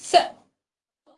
So,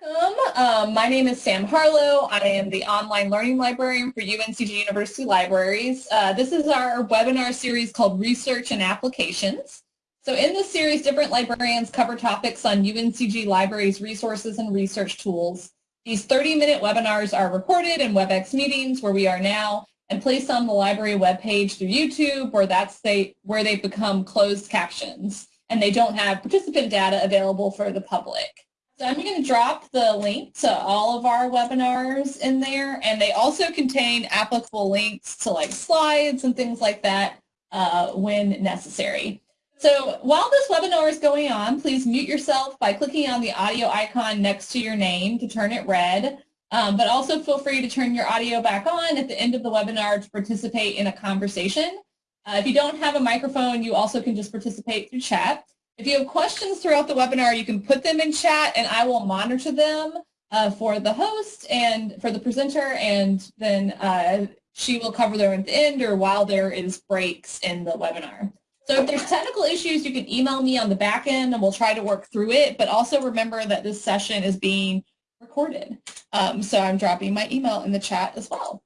welcome. Um, my name is Sam Harlow. I am the online learning librarian for UNCG University Libraries. Uh, this is our webinar series called Research and Applications. So in this series, different librarians cover topics on UNCG Libraries resources and research tools. These 30-minute webinars are recorded in WebEx meetings where we are now and placed on the library webpage through YouTube where that's they, where they become closed captions and they don't have participant data available for the public. So I'm going to drop the link to all of our webinars in there, and they also contain applicable links to like slides and things like that uh, when necessary. So while this webinar is going on, please mute yourself by clicking on the audio icon next to your name to turn it red. Um, but also feel free to turn your audio back on at the end of the webinar to participate in a conversation. Uh, if you don't have a microphone, you also can just participate through chat. If you have questions throughout the webinar, you can put them in chat and I will monitor them uh, for the host and for the presenter and then uh, she will cover them at the end or while there is breaks in the webinar. So if there's technical issues, you can email me on the back end and we'll try to work through it, but also remember that this session is being recorded. Um, so I'm dropping my email in the chat as well.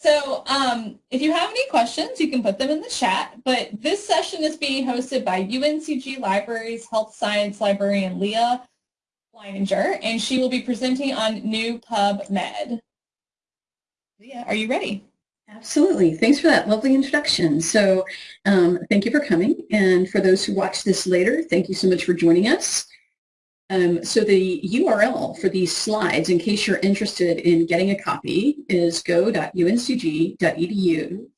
So um, if you have any questions, you can put them in the chat. But this session is being hosted by UNCG Libraries Health Science Librarian Leah Leininger, and she will be presenting on new PubMed. Leah, are you ready? Absolutely. Thanks for that lovely introduction. So um, thank you for coming. And for those who watch this later, thank you so much for joining us. Um, so the URL for these slides, in case you're interested in getting a copy, is go.uncg.edu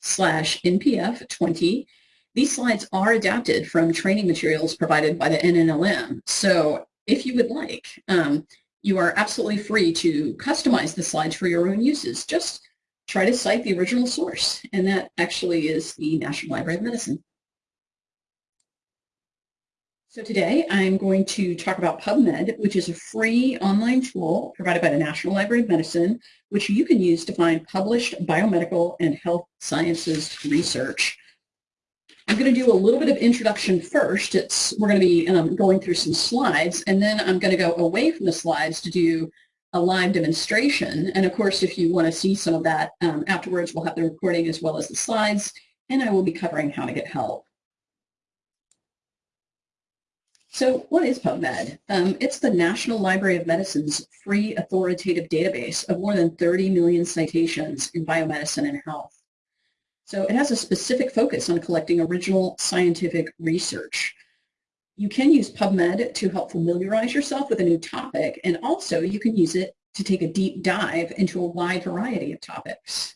slash npf20. These slides are adapted from training materials provided by the NNLM. So if you would like, um, you are absolutely free to customize the slides for your own uses. Just try to cite the original source, and that actually is the National Library of Medicine. So today I'm going to talk about PubMed, which is a free online tool provided by the National Library of Medicine, which you can use to find published biomedical and health sciences research. I'm going to do a little bit of introduction first. It's, we're going to be um, going through some slides, and then I'm going to go away from the slides to do a live demonstration. And of course, if you want to see some of that um, afterwards, we'll have the recording as well as the slides, and I will be covering how to get help. So what is PubMed? Um, it's the National Library of Medicine's free authoritative database of more than 30 million citations in biomedicine and health. So it has a specific focus on collecting original scientific research. You can use PubMed to help familiarize yourself with a new topic, and also you can use it to take a deep dive into a wide variety of topics.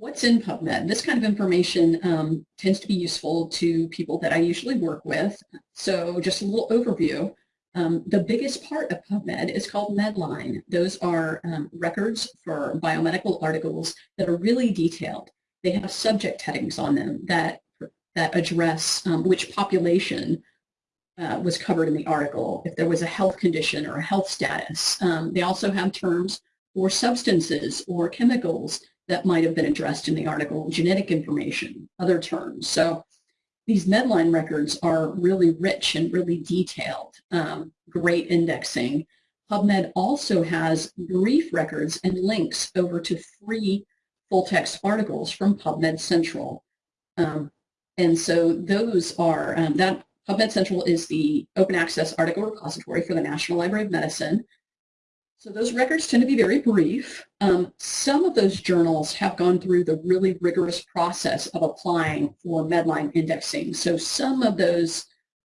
What's in PubMed? This kind of information um, tends to be useful to people that I usually work with. So just a little overview. Um, the biggest part of PubMed is called Medline. Those are um, records for biomedical articles that are really detailed. They have subject headings on them that, that address um, which population uh, was covered in the article, if there was a health condition or a health status. Um, they also have terms for substances or chemicals that might have been addressed in the article, genetic information, other terms. So these Medline records are really rich and really detailed, um, great indexing. PubMed also has brief records and links over to free full-text articles from PubMed Central. Um, and so those are, um, that PubMed Central is the open access article repository for the National Library of Medicine. So those records tend to be very brief. Um, some of those journals have gone through the really rigorous process of applying for Medline indexing. So some of those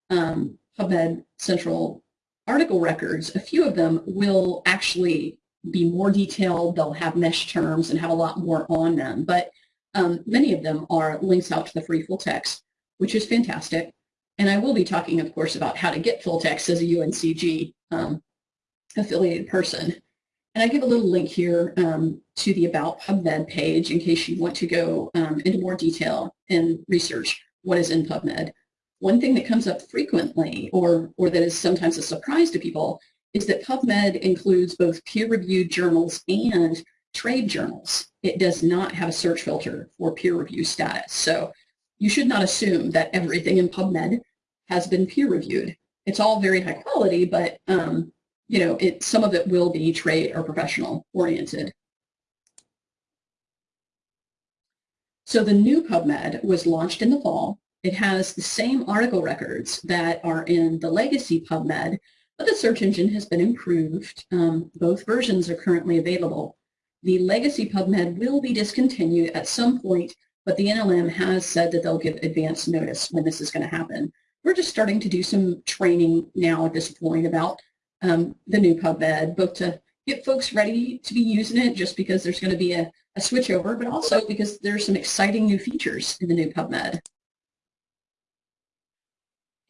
um, PubMed Central article records, a few of them will actually be more detailed. They'll have mesh terms and have a lot more on them. But um, many of them are links out to the free full text, which is fantastic. And I will be talking, of course, about how to get full text as a UNCG um, affiliated person. And I give a little link here um, to the About PubMed page in case you want to go um, into more detail and research what is in PubMed. One thing that comes up frequently or, or that is sometimes a surprise to people is that PubMed includes both peer-reviewed journals and trade journals. It does not have a search filter for peer review status. So you should not assume that everything in PubMed has been peer-reviewed. it's all very high quality, but um, you know, it some of it will be trade or professional oriented. So the new PubMed was launched in the fall. It has the same article records that are in the legacy PubMed, but the search engine has been improved. Um, both versions are currently available. The legacy PubMed will be discontinued at some point, but the NLM has said that they'll give advance notice when this is going to happen. We're just starting to do some training now at this point about um, the new PubMed, both to get folks ready to be using it just because there's going to be a, a switch over, but also because there's some exciting new features in the new PubMed.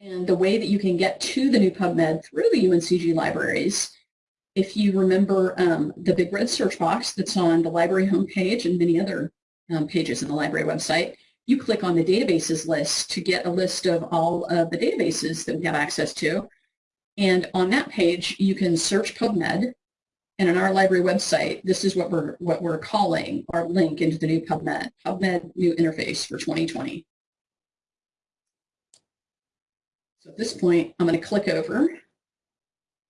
And the way that you can get to the new PubMed through the UNCG libraries, if you remember um, the big red search box that's on the library homepage and many other um, pages in the library website, you click on the databases list to get a list of all of the databases that we have access to. And on that page, you can search PubMed and on our library website, this is what we're, what we're calling our link into the new PubMed, PubMed new interface for 2020. So at this point, I'm going to click over.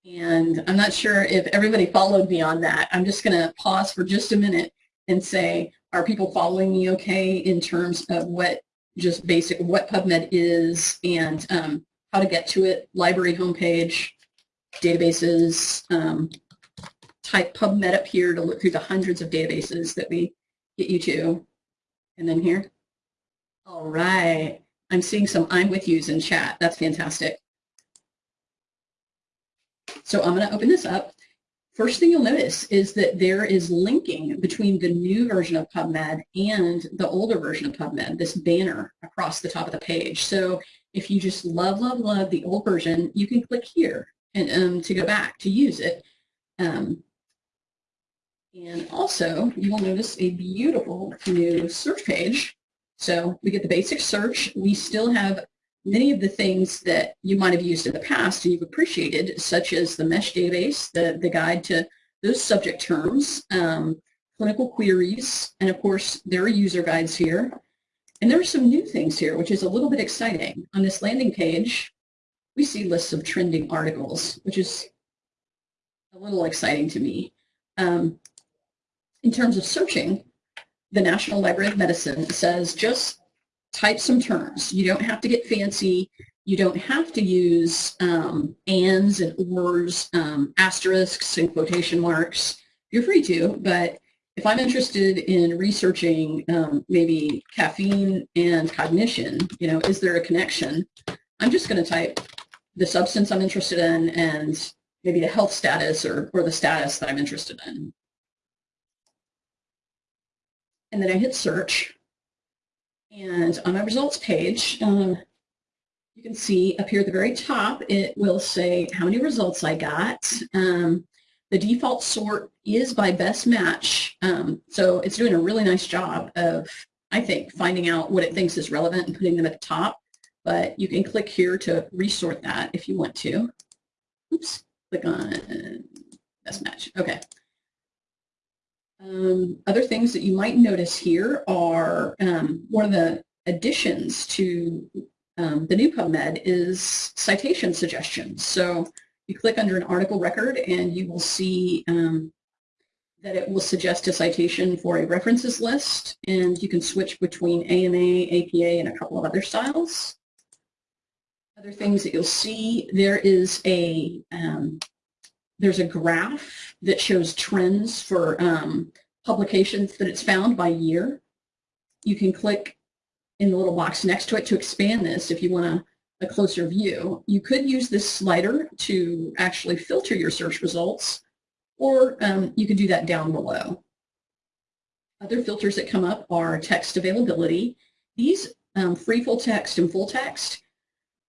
And I'm not sure if everybody followed me on that. I'm just going to pause for just a minute and say, are people following me okay in terms of what just basic, what PubMed is and um, how to get to it, library homepage, databases, um, type PubMed up here to look through the hundreds of databases that we get you to. And then here. All right. I'm seeing some I'm with yous in chat. That's fantastic. So I'm going to open this up. First thing you'll notice is that there is linking between the new version of PubMed and the older version of PubMed, this banner across the top of the page. So if you just love, love, love the old version, you can click here and um, to go back to use it. Um, and also, you will notice a beautiful new search page. So we get the basic search. We still have many of the things that you might have used in the past and you've appreciated, such as the MeSH database, the, the guide to those subject terms, um, clinical queries, and of course, there are user guides here. And there are some new things here, which is a little bit exciting. On this landing page, we see lists of trending articles, which is a little exciting to me. Um, in terms of searching, the National Library of Medicine says just type some terms. You don't have to get fancy. You don't have to use um, ands and ors, um, asterisks and quotation marks. You're free to, but if I'm interested in researching um, maybe caffeine and cognition, you know, is there a connection? I'm just going to type the substance I'm interested in and maybe the health status or, or the status that I'm interested in and then I hit search. And on my results page, um, you can see up here at the very top, it will say how many results I got. Um, the default sort is by best match. Um, so it's doing a really nice job of, I think, finding out what it thinks is relevant and putting them at the top. But you can click here to resort that if you want to. Oops, click on best match. Okay. Um, other things that you might notice here are um, one of the additions to um, the new PubMed is citation suggestions. So you click under an article record and you will see um, that it will suggest a citation for a references list and you can switch between AMA, APA, and a couple of other styles. Other things that you'll see, there is a um, there's a graph that shows trends for um, publications that it's found by year. You can click in the little box next to it to expand this if you want a, a closer view. You could use this slider to actually filter your search results, or um, you can do that down below. Other filters that come up are text availability. These um, free full text and full text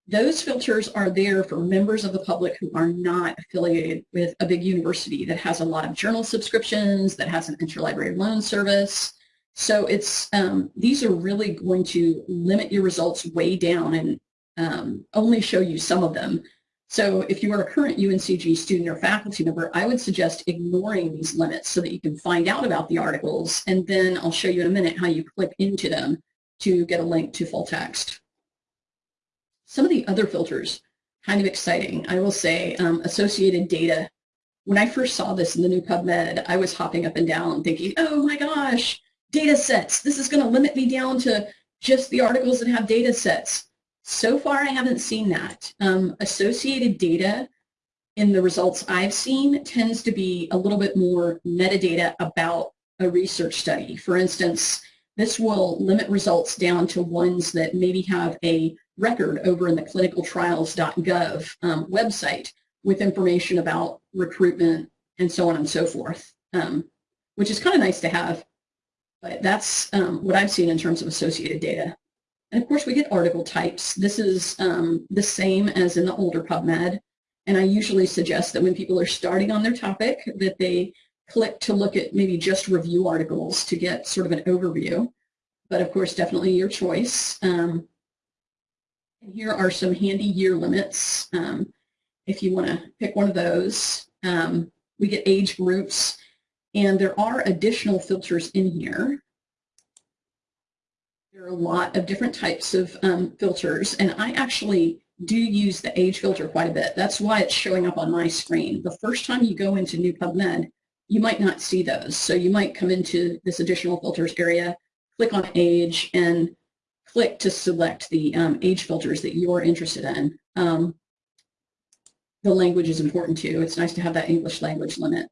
those filters are there for members of the public who are not affiliated with a big university that has a lot of journal subscriptions, that has an interlibrary loan service. So it's um, these are really going to limit your results way down and um, only show you some of them. So if you are a current UNCG student or faculty member, I would suggest ignoring these limits so that you can find out about the articles, and then I'll show you in a minute how you click into them to get a link to full text. Some of the other filters kind of exciting. I will say um, associated data. When I first saw this in the new PubMed, I was hopping up and down thinking, oh my gosh, data sets. This is going to limit me down to just the articles that have data sets. So far, I haven't seen that. Um, associated data in the results I've seen tends to be a little bit more metadata about a research study. For instance, this will limit results down to ones that maybe have a record over in the clinicaltrials.gov um, website with information about recruitment and so on and so forth, um, which is kind of nice to have. But that's um, what I've seen in terms of associated data. And of course, we get article types. This is um, the same as in the older PubMed. And I usually suggest that when people are starting on their topic, that they click to look at maybe just review articles to get sort of an overview. But of course, definitely your choice. Um, here are some handy year limits. Um, if you want to pick one of those, um, we get age groups. And there are additional filters in here. There are a lot of different types of um, filters, and I actually do use the age filter quite a bit. That's why it's showing up on my screen. The first time you go into New PubMed, you might not see those. So you might come into this additional filters area, click on age, and click to select the um, age filters that you're interested in. Um, the language is important too. It's nice to have that English language limit.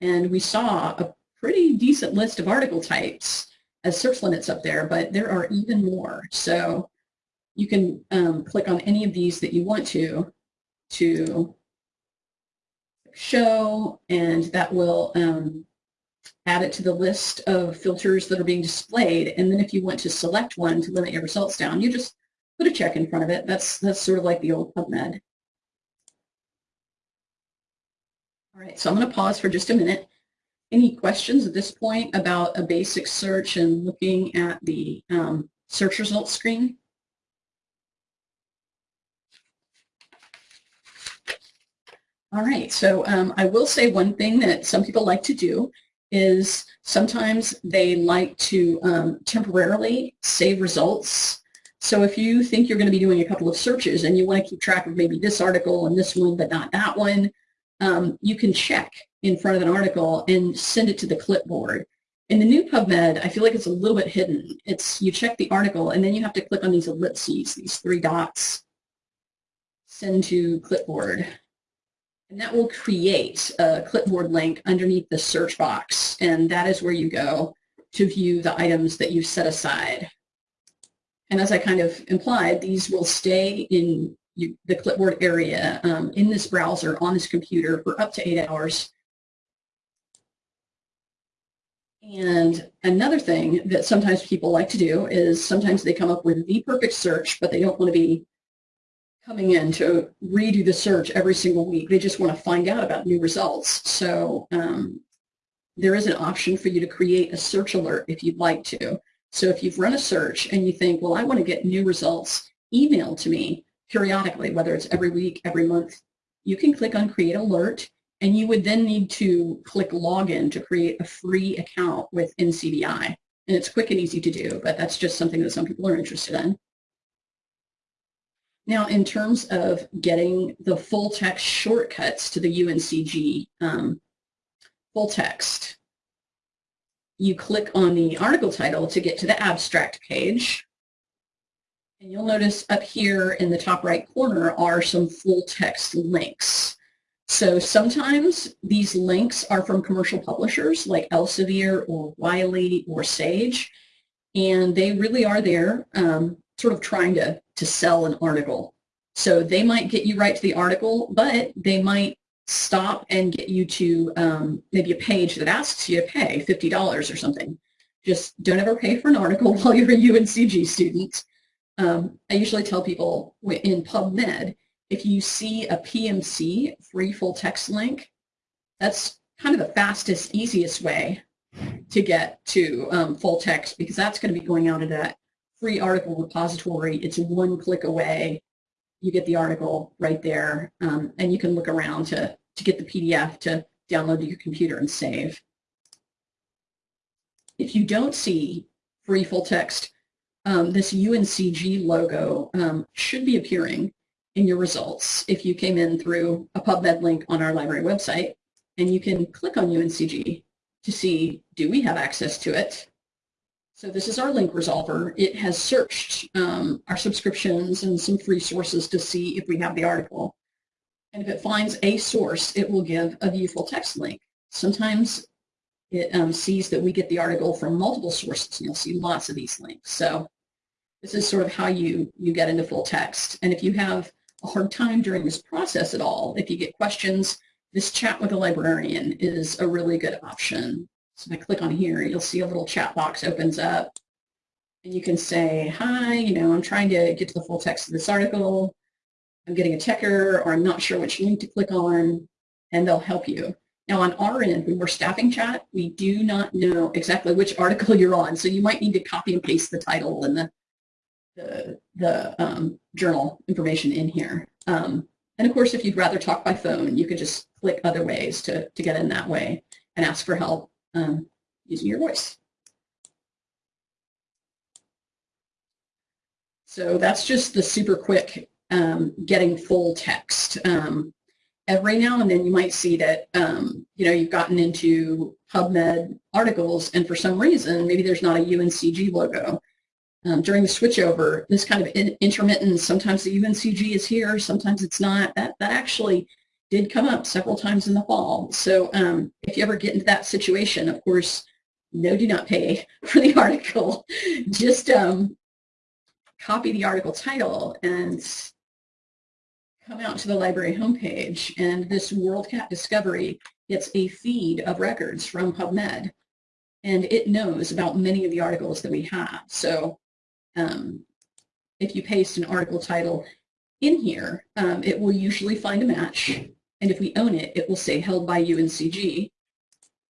And we saw a pretty decent list of article types as search limits up there, but there are even more. So you can um, click on any of these that you want to to show, and that will um, add it to the list of filters that are being displayed. And then if you want to select one to limit your results down, you just put a check in front of it. That's, that's sort of like the old PubMed. All right, so I'm going to pause for just a minute. Any questions at this point about a basic search and looking at the um, search results screen? All right, so um, I will say one thing that some people like to do is sometimes they like to um, temporarily save results. So if you think you're going to be doing a couple of searches and you want to keep track of maybe this article and this one but not that one, um, you can check in front of an article and send it to the clipboard. In the new PubMed, I feel like it's a little bit hidden. It's you check the article and then you have to click on these ellipses, these three dots, send to clipboard. And that will create a clipboard link underneath the search box. And that is where you go to view the items that you've set aside. And as I kind of implied, these will stay in you, the clipboard area um, in this browser on this computer for up to eight hours. And another thing that sometimes people like to do is sometimes they come up with the perfect search, but they don't want to be coming in to redo the search every single week. They just want to find out about new results. So um, there is an option for you to create a search alert if you'd like to. So if you've run a search and you think, well, I want to get new results emailed to me periodically, whether it's every week, every month, you can click on create alert and you would then need to click login to create a free account with NCBI. And it's quick and easy to do, but that's just something that some people are interested in. Now, in terms of getting the full text shortcuts to the UNCG um, full text, you click on the article title to get to the abstract page. And you'll notice up here in the top right corner are some full text links. So sometimes these links are from commercial publishers like Elsevier or Wiley or Sage, and they really are there um, sort of trying to, to sell an article. So they might get you right to the article, but they might stop and get you to um, maybe a page that asks you to pay $50 or something. Just don't ever pay for an article while you're a UNCG student. Um, I usually tell people in PubMed, if you see a PMC, free full text link, that's kind of the fastest, easiest way to get to um, full text because that's going to be going out of that free article repository. It's one click away. You get the article right there, um, and you can look around to, to get the PDF to download to your computer and save. If you don't see free full text, um, this UNCG logo um, should be appearing. in your results if you came in through a PubMed link on our library website, and you can click on UNCG to see, do we have access to it? So this is our link resolver. It has searched um, our subscriptions and some free sources to see if we have the article. And if it finds a source, it will give a view full text link. Sometimes it um, sees that we get the article from multiple sources, and you'll see lots of these links. So this is sort of how you, you get into full text. And if you have a hard time during this process at all, if you get questions, this chat with a librarian is a really good option. So if I click on here, you'll see a little chat box opens up. And you can say, hi, you know, I'm trying to get to the full text of this article. I'm getting a checker, or I'm not sure which link to click on, and they'll help you. Now on our end, when we're staffing chat, we do not know exactly which article you're on, so you might need to copy and paste the title and the the, the um, journal information in here. Um, and of course, if you'd rather talk by phone, you could just click other ways to, to get in that way and ask for help um, using your voice. So that's just the super quick um, getting full text. Um, every now and then you might see that, um, you know, you've gotten into PubMed articles and for some reason, maybe there's not a UNCG logo. Um, during the switchover, this kind of in, intermittent, sometimes the UNCG is here, sometimes it's not, that, that actually did come up several times in the fall. So um, if you ever get into that situation, of course, no, do not pay for the article. Just um, copy the article title and come out to the library homepage and this WorldCat Discovery gets a feed of records from PubMed and it knows about many of the articles that we have. So um, if you paste an article title in here, um, it will usually find a match. And if we own it, it will say held by UNCG.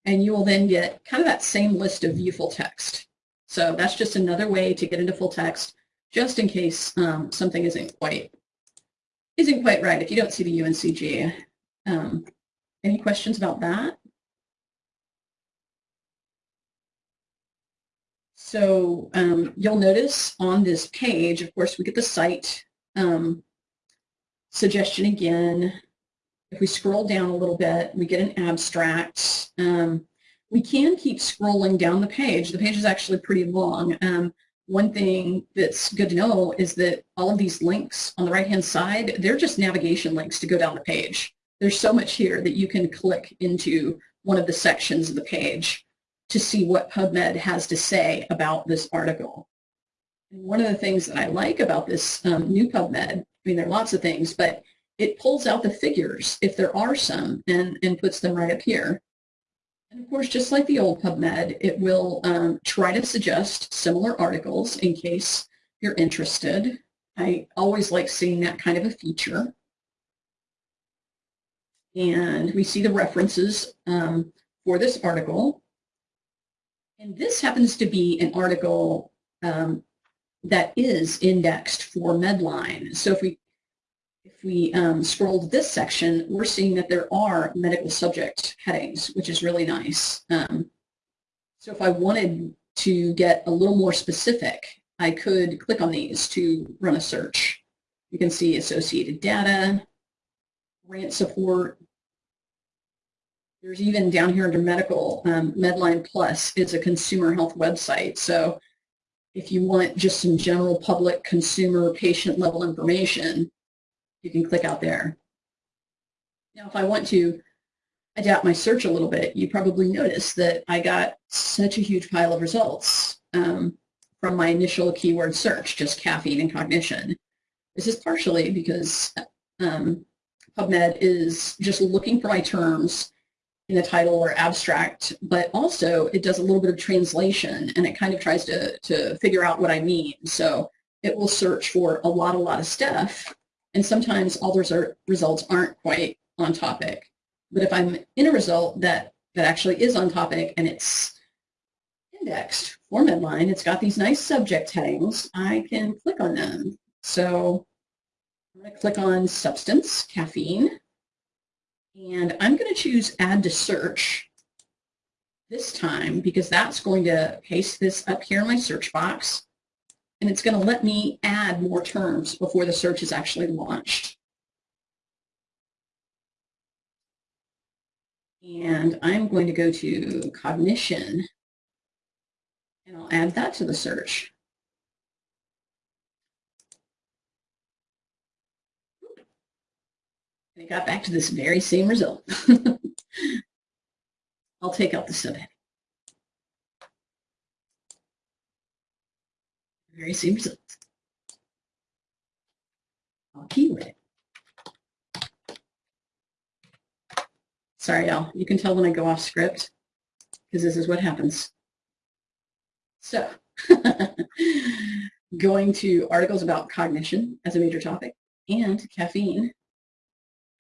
And you will then get kind of that same list of view full text. So that's just another way to get into full text, just in case um, something isn't quite isn't quite right. If you don't see the UNCG, um, any questions about that? So um, you'll notice on this page, of course, we get the cite um, suggestion again. If we scroll down a little bit, we get an abstract. Um, we can keep scrolling down the page. The page is actually pretty long. One thing that's good to know is that all of these links on the right-hand side, they're just navigation links to go down the page. There's so much here that you can click into one of the sections of the page to see what PubMed has to say about this article. And one of the things that I like about this um, new PubMed, I mean, there are lots of things, but it pulls out the figures, if there are some, and, and puts them right up here. And of course, just like the old PubMed, it will um, try to suggest similar articles in case you're interested. I always like seeing that kind of a feature. And we see the references um, for this article. And this happens to be an article um, that is indexed for Medline. So if we we um, to this section, we're seeing that there are medical subject headings, which is really nice. Um, so if I wanted to get a little more specific, I could click on these to run a search. You can see associated data, grant support, there's even down here under medical, um, Medline Plus is a consumer health website. So if you want just some general public consumer patient level information, you can click out there. Now, if I want to adapt my search a little bit, you probably noticed that I got such a huge pile of results um, from my initial keyword search, just caffeine and cognition. This is partially because um, PubMed is just looking for my terms in the title or abstract, but also it does a little bit of translation and it kind of tries to, to figure out what I mean. So it will search for a lot, a lot of stuff. And sometimes all those results aren't quite on topic. But if I'm in a result that, that actually is on topic and it's indexed for Medline, it's got these nice subject headings, I can click on them. So I'm going to click on substance, caffeine, and I'm going to choose add to search this time because that's going to paste this up here in my search box and it's going to let me add more terms before the search is actually launched. And I'm going to go to cognition, and I'll add that to the search. And it got back to this very same result. I'll take out the subhead. Very same result. I'll keyword it. Sorry, y'all. You can tell when I go off script because this is what happens. So, going to articles about cognition as a major topic and caffeine.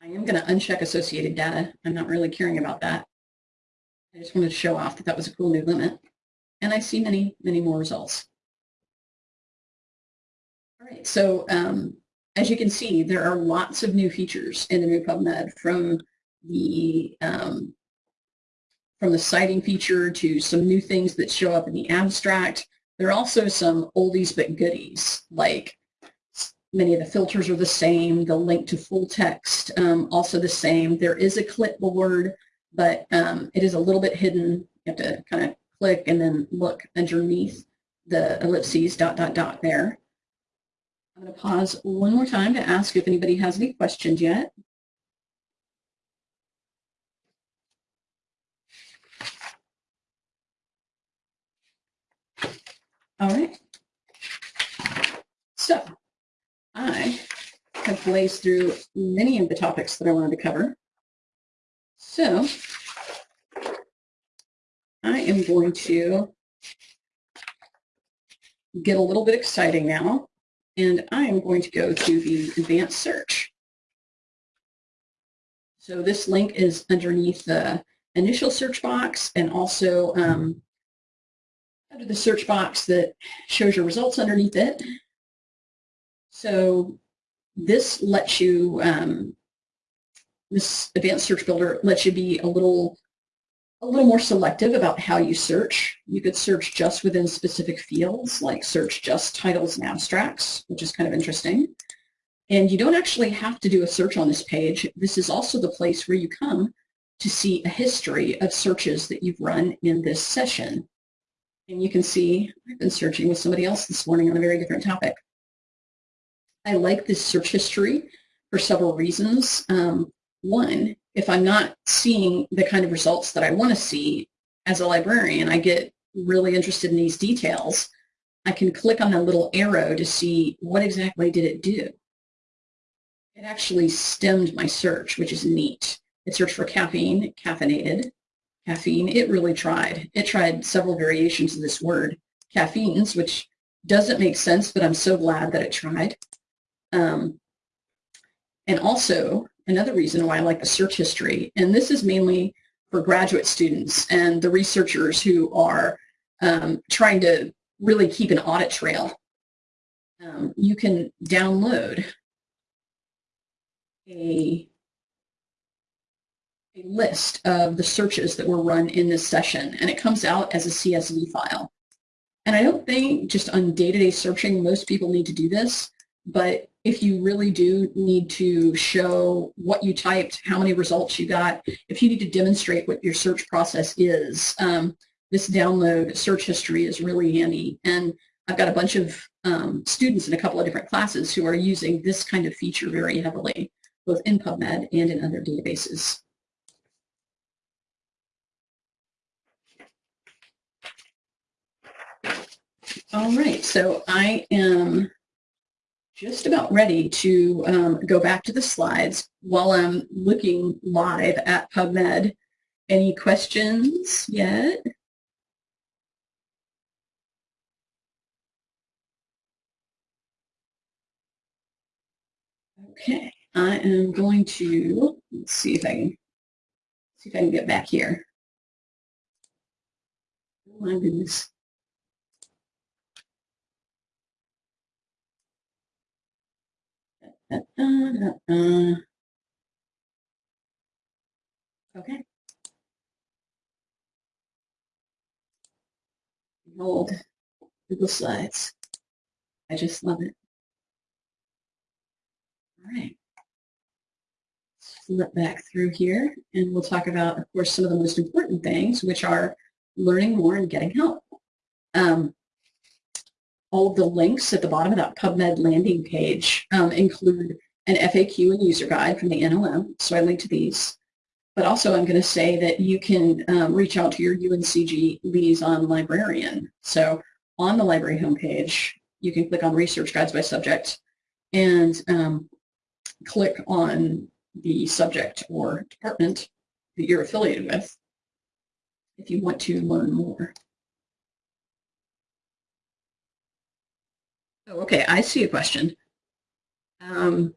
I am going to uncheck associated data. I'm not really caring about that. I just wanted to show off that that was a cool new limit. And I see many, many more results. Right, so um, as you can see, there are lots of new features in the new PubMed from the um, from the citing feature to some new things that show up in the abstract. There are also some oldies but goodies, like many of the filters are the same, the link to full text um, also the same. There is a clipboard, but um, it is a little bit hidden. You have to kind of click and then look underneath the ellipses dot dot dot there. I'm going to pause one more time to ask if anybody has any questions yet. All right. So I have blazed through many of the topics that I wanted to cover. So I am going to get a little bit exciting now, and I am going to go to the advanced search. So this link is underneath the initial search box and also um, under the search box that shows your results underneath it. So this lets you, um, this advanced search builder lets you be a little a little more selective about how you search. You could search just within specific fields, like search just titles and abstracts, which is kind of interesting. And you don't actually have to do a search on this page. This is also the place where you come to see a history of searches that you've run in this session. And you can see I've been searching with somebody else this morning on a very different topic. I like this search history for several reasons. Um, one, if I'm not seeing the kind of results that I want to see as a librarian, I get really interested in these details. I can click on the little arrow to see what exactly did it do. It actually stemmed my search, which is neat. It searched for caffeine, caffeinated, caffeine, it really tried. It tried several variations of this word, caffeines, which doesn't make sense, but I'm so glad that it tried. Um, and also, another reason why I like the search history, and this is mainly for graduate students and the researchers who are um, trying to really keep an audit trail. Um, you can download a a list of the searches that were run in this session, and it comes out as a CSV file. And I don't think just on day-to-day -day searching, most people need to do this, but if you really do need to show what you typed, how many results you got, if you need to demonstrate what your search process is, um, this download search history is really handy. And I've got a bunch of um, students in a couple of different classes who are using this kind of feature very heavily, both in PubMed and in other databases. All right, so I am just about ready to um, go back to the slides while I'm looking live at PubMed. Any questions yet? Okay, I am going to, let's see if I can, see if I can get back here. Oh my goodness. Uh, uh, uh, Uh, uh, uh, okay. Behold, Google Slides. I just love it. All right. flip back through here and we'll talk about, of course, some of the most important things, which are learning more and getting help. Um, all of the links at the bottom of that PubMed landing page um, include an FAQ and user guide from the NLM, so I link to these. But also I'm going to say that you can um, reach out to your UNCG liaison librarian. So on the library homepage, you can click on research guides by subject and um, click on the subject or department that you're affiliated with if you want to learn more. Oh, okay, I see a question. Um,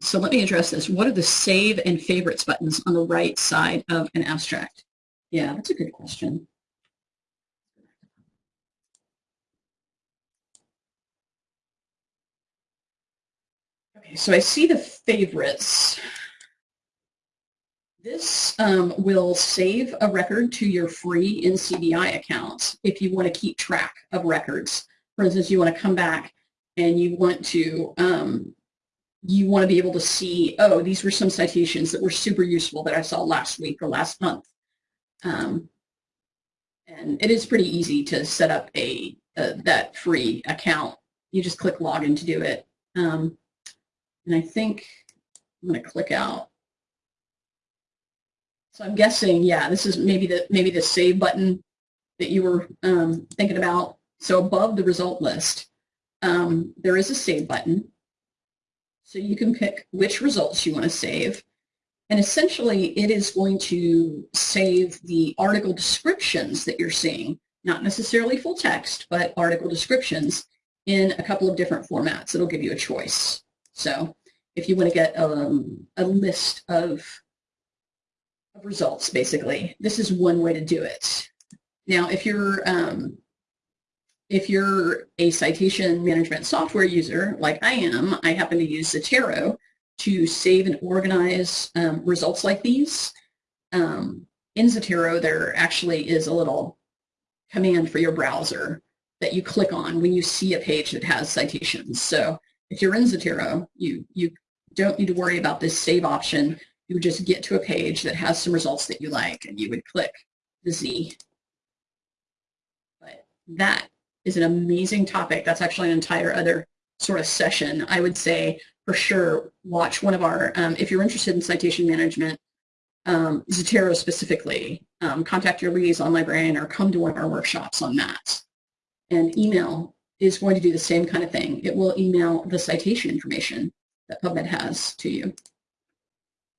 so let me address this. What are the save and favorites buttons on the right side of an abstract? Yeah, that's a good question. Okay, so I see the favorites. This um, will save a record to your free NCBI account if you want to keep track of records. For instance, you want to come back and you want to um, you want to be able to see, oh, these were some citations that were super useful that I saw last week or last month. Um, and it is pretty easy to set up a, a, that free account. You just click login to do it. Um, and I think I'm going to click out. So I'm guessing, yeah, this is maybe the maybe the save button that you were um, thinking about. So above the result list, um, there is a save button. So you can pick which results you want to save. And essentially, it is going to save the article descriptions that you're seeing, not necessarily full text, but article descriptions in a couple of different formats. It'll give you a choice. So if you want to get um, a list of, of results, basically, this is one way to do it. Now, if you're um, if you're a citation management software user like I am, I happen to use Zotero to save and organize um, results like these. Um, in Zotero, there actually is a little command for your browser that you click on when you see a page that has citations. So if you're in Zotero, you, you don't need to worry about this save option. You would just get to a page that has some results that you like and you would click the Z. But that is an amazing topic. That's actually an entire other sort of session. I would say for sure watch one of our, um, if you're interested in citation management, um, Zotero specifically, um, contact your liaison librarian or come to one of our workshops on that. And email is going to do the same kind of thing. It will email the citation information that PubMed has to you.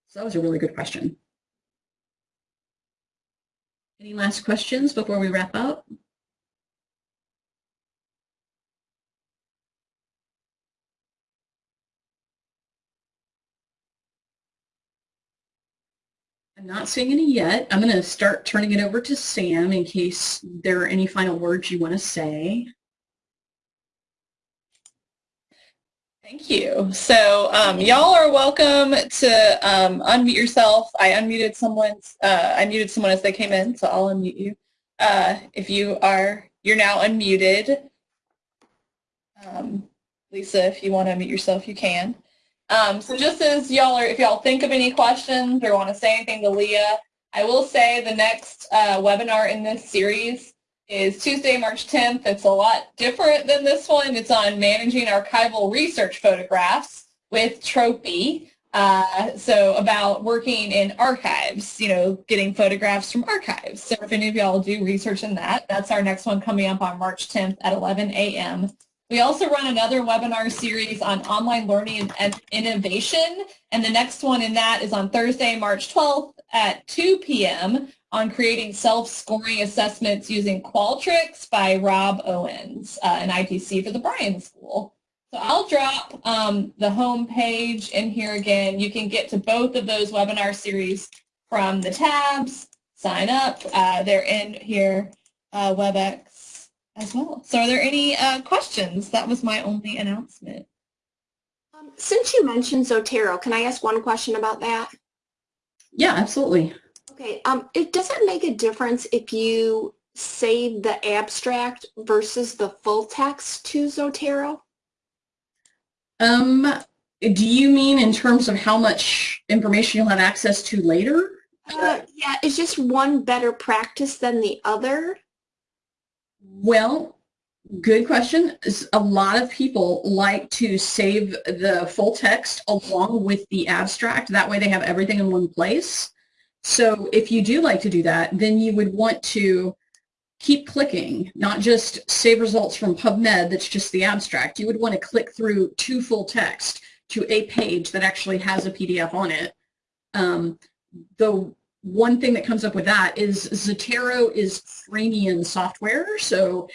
So that was a really good question. Any last questions before we wrap up? I'm not seeing any yet. I'm going to start turning it over to Sam in case there are any final words you want to say. Thank you. So um, y'all are welcome to um, unmute yourself. I unmuted someone's, uh, I muted someone as they came in, so I'll unmute you. Uh, if you are, you're now unmuted. Um, Lisa, if you want to unmute yourself, you can. Um, so just as y'all are, if y'all think of any questions or want to say anything to Leah, I will say the next uh, webinar in this series is Tuesday, March 10th. It's a lot different than this one. It's on managing archival research photographs with Tropy. Uh, so about working in archives, you know, getting photographs from archives. So if any of y'all do research in that, that's our next one coming up on March 10th at 11 a.m. We also run another webinar series on online learning and innovation, and the next one in that is on Thursday, March 12th at 2 p.m. on creating self-scoring assessments using Qualtrics by Rob Owens, uh, an ITC for the Bryan School. So I'll drop um, the home page in here again. You can get to both of those webinar series from the tabs, sign up. Uh, they're in here, uh, WebEx as well. So are there any uh, questions? That was my only announcement. Um, since you mentioned Zotero, can I ask one question about that? Yeah, absolutely. Okay, um, it doesn't make a difference if you save the abstract versus the full text to Zotero? Um, Do you mean in terms of how much information you'll have access to later? Uh, yeah, is just one better practice than the other? Well, good question. A lot of people like to save the full text along with the abstract. That way they have everything in one place. So if you do like to do that, then you would want to keep clicking, not just save results from PubMed that's just the abstract. You would want to click through to full text to a page that actually has a PDF on it. Um, the one thing that comes up with that is Zotero is freemium software. So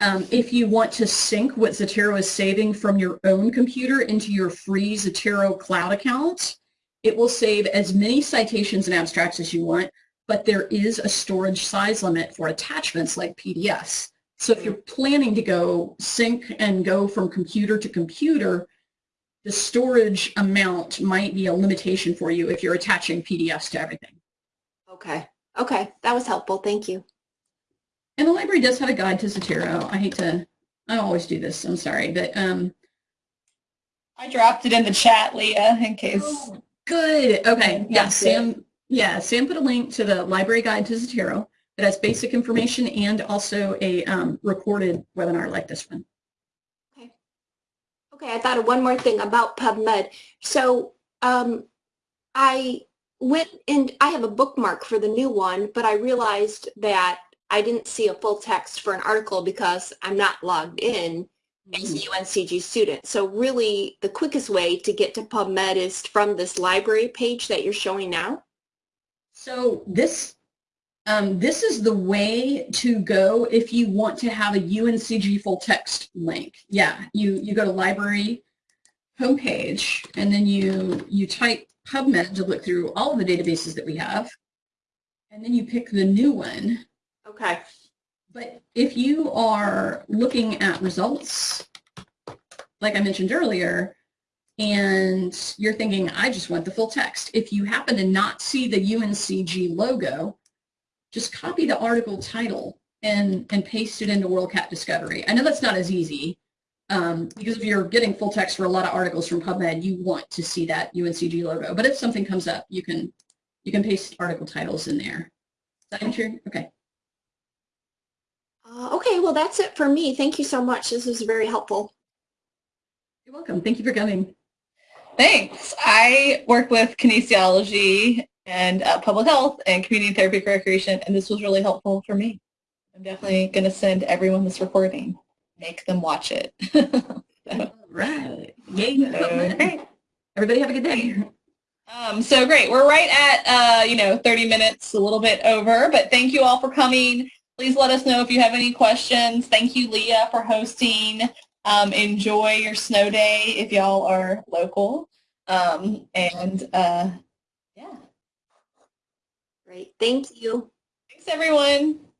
um, if you want to sync what Zotero is saving from your own computer into your free Zotero cloud account, it will save as many citations and abstracts as you want, but there is a storage size limit for attachments like PDFs. So if you're planning to go sync and go from computer to computer, the storage amount might be a limitation for you if you're attaching PDFs to everything. Okay. Okay, that was helpful. Thank you. And the library does have a guide to Zotero. I hate to, I always do this, I'm sorry, but um, I dropped it in the chat, Leah, in case. Oh, good. Okay. Yeah, Sam. Yeah, Sam put a link to the library guide to Zotero that has basic information and also a um, recorded webinar like this one. Okay. Okay, I thought of one more thing about PubMed. So um, I went and I have a bookmark for the new one, but I realized that I didn't see a full text for an article because I'm not logged in as a UNCG student. So really the quickest way to get to PubMed is from this library page that you're showing now. So this um, this is the way to go if you want to have a UNCG full text link. Yeah, you you go to library homepage and then you you type PubMed to look through all of the databases that we have, and then you pick the new one. Okay. But if you are looking at results, like I mentioned earlier, and you're thinking, I just want the full text. If you happen to not see the UNCG logo, just copy the article title and, and paste it into WorldCat Discovery. I know that's not as easy um, because if you're getting full text for a lot of articles from PubMed, you want to see that UNCG logo. But if something comes up, you can you can paste article titles in there. Is that true? Okay. Uh, okay, well that's it for me. Thank you so much. This was very helpful. You're welcome. Thank you for coming. Thanks. I work with kinesiology and uh, public health and community therapeutic recreation, and this was really helpful for me. I'm definitely going to send everyone this recording. Make them watch it. All right. Yay. Okay. Everybody have a good day. Um, so great. We're right at, uh, you know, 30 minutes, a little bit over, but thank you all for coming. Please let us know if you have any questions. Thank you, Leah, for hosting. Um, enjoy your snow day if y'all are local. Um, and uh, yeah, Great. Thank you. thanks everyone. Thank you. Bye.